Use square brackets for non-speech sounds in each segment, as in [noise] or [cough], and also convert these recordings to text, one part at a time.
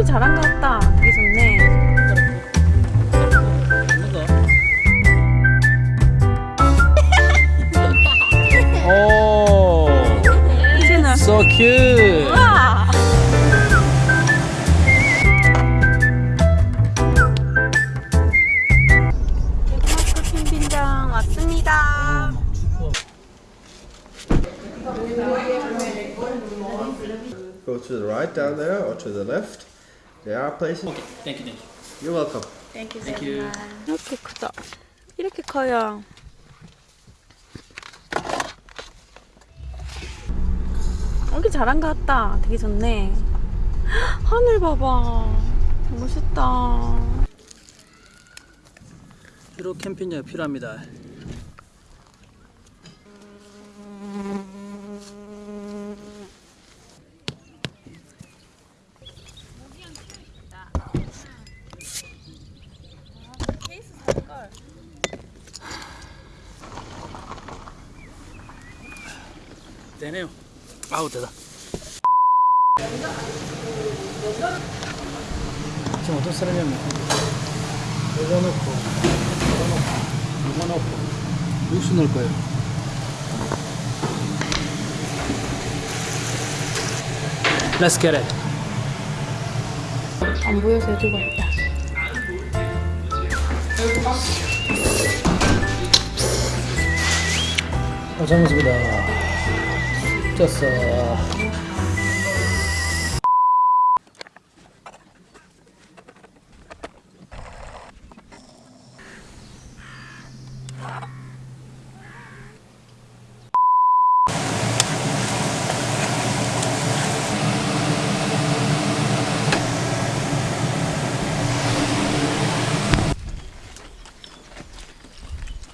오기 잘한 것 같다. 되게 좋네. 오, 이제는 so cute. 우와. 덴마크 캠핑장 왔습니다. Go to the right down there or to the left. There are places. Okay, thank you, thank you. You're welcome. Thank you Thank you. 이렇게 크다. 이렇게 커요. 오기 잘한 것 같다. 되게 좋네. 하늘 봐봐. 멋있다. 필요 캠핑장 필요합니다. 되네요. 아우 되다. 지금 어떤 사람이냐면 이거 넣고 이거 넣고 이거 넣고 육수 넣을 거예요. Let's get it. 안 보여서 들고 있다. 고생했습니다.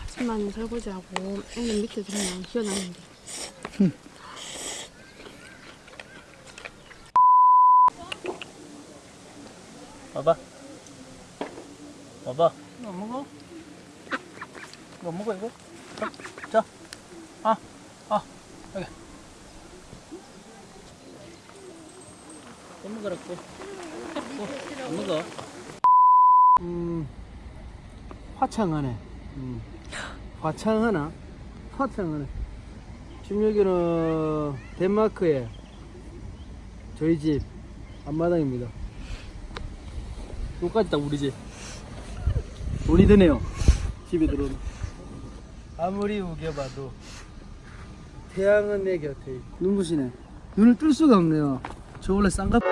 하지만 설거지하고 애는 밑에 들으면 시원하는데. 봐봐. 봐봐. 이거 먹어? 이거 먹어, 이거? 자, 자. 아, 아, 여기. 또 먹으라, 또. 먹어. 음, 화창하네. 음, 화창하나? 화창하네. 지금 여기는 덴마크의 저희 집 앞마당입니다. 여기까지 다 우리 집. 돈이 드네요. 집에 들어오면. 아무리 우겨봐도 태양은 내 곁에 있고. 눈부시네. 눈을 뜰 수가 없네요. 저 원래 쌍갑.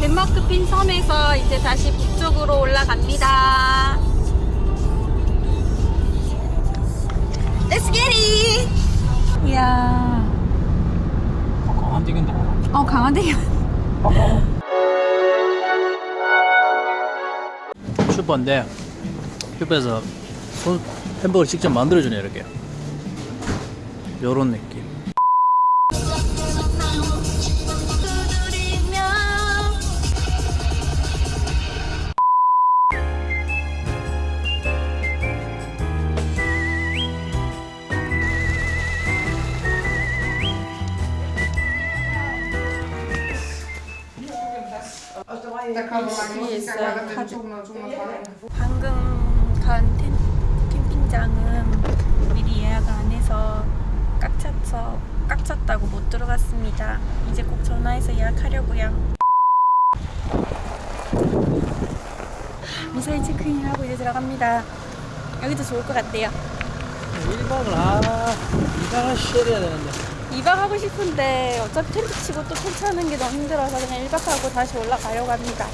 덴마크 핀 섬에서 이제 다시 북쪽으로 올라갑니다. Let's get it! 이야, 안 되겠네. 어 강한데요. 슈퍼인데 슈퍼에서 손 햄버거 직접 만들어주네 이렇게. 요런 느낌. 있어요. 카드. 방금 간 텐, 캠핑장은 미리 예약을 안 해서 꽉 차서 꽉 찼다고 못 들어갔습니다. 이제 꼭 전화해서 예약하려고요. 무사히 체크인하고 이제 들어갑니다. 여기도 좋을 것 같대요. 1박을 아 2박을 쉬어야 되는데 2박 하고 싶은데 어차피 텐트 치고 또 텐트 하는 게 너무 힘들어서 그냥 1박 하고 다시 올라가려고 합니다.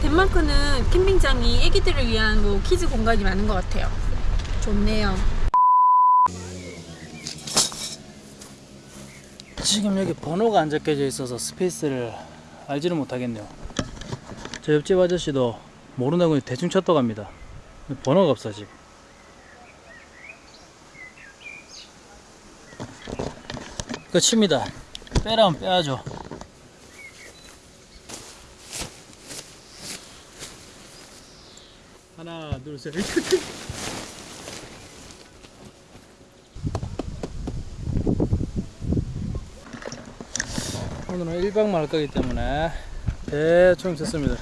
덴마크는 캠핑장이 애기들을 위한 뭐 kids 공간이 많은 것 같아요. 좋네요. 지금 여기 번호가 안 적혀져 있어서 space를 알지를 못하겠네요 저 옆집 아저씨도 모른다고 대충 쳤다고 합니다 번호가 없어 지금 끝입니다. 빼라면 빼야죠. 하나 둘셋. [laughs] 오늘은 1박만 할 거기 때문에 대충 쳤습니다.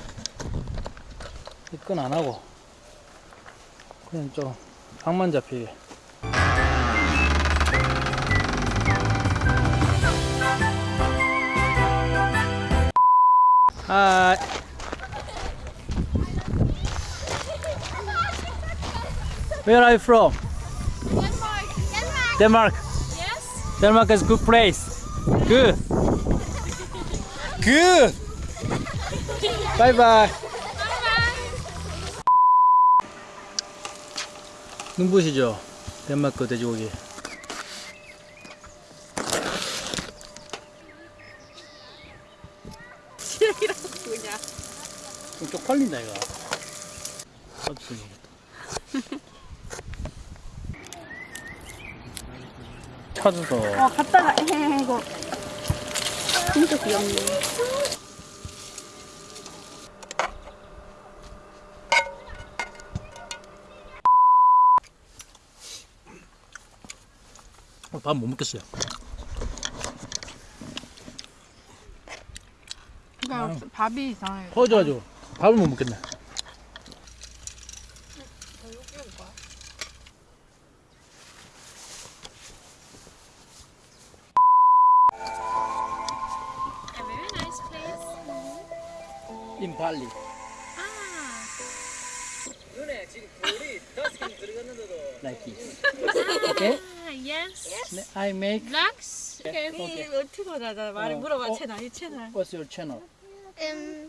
입건 안하고 그냥 좀 방만 잡히게. 하이. Where are you from? Denmark. Denmark. Yes. Denmark is good place. Good. Good. Bye bye. 눈부시죠? 덴마크 돼지고기. 그냥. 좀 쪽팔린다 이거. [laughs] 찾아서 어 갔다가 에헤 이거 진짜 귀엽네. 밥 못 먹겠어요. 그러니까 밥이 이상해. 퍼져가지고 밥을 못 먹겠네. A very nice place. In Bali. Ah. 눈에 지금 돌이 다섯 개 들어갔는데도 like this. Okay? Ah, yes. I make. Blacks. Okay. Okay. 이 어떻게 하자 말을 어, 물어봐 어. 채널 이 채널. What's your channel? Um,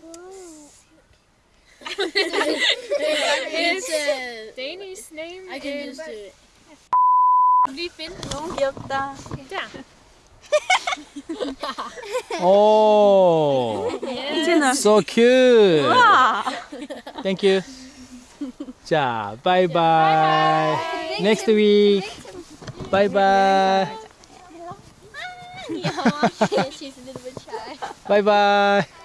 His [laughs] Danish name I can is... just do it. Lige finde nogen. Hjælp dig. Oh, yes. so cute. Thank you. Ja, bye bye. bye, bye. Next week. Bye bye. She's a little bit shy. Bye bye.